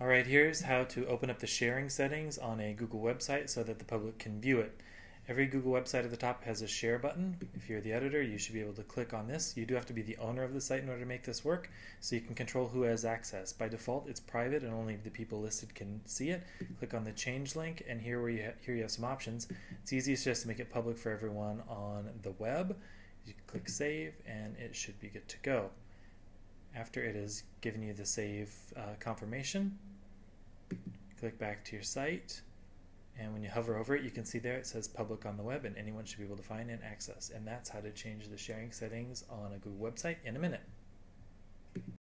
Alright, here's how to open up the sharing settings on a Google website so that the public can view it. Every Google website at the top has a share button. If you're the editor, you should be able to click on this. You do have to be the owner of the site in order to make this work, so you can control who has access. By default, it's private and only the people listed can see it. Click on the change link, and here where you here you have some options. It's easiest just to make it public for everyone on the web. You click save, and it should be good to go. After it has given you the save uh, confirmation, click back to your site and when you hover over it you can see there it says public on the web and anyone should be able to find and access and that's how to change the sharing settings on a Google website in a minute.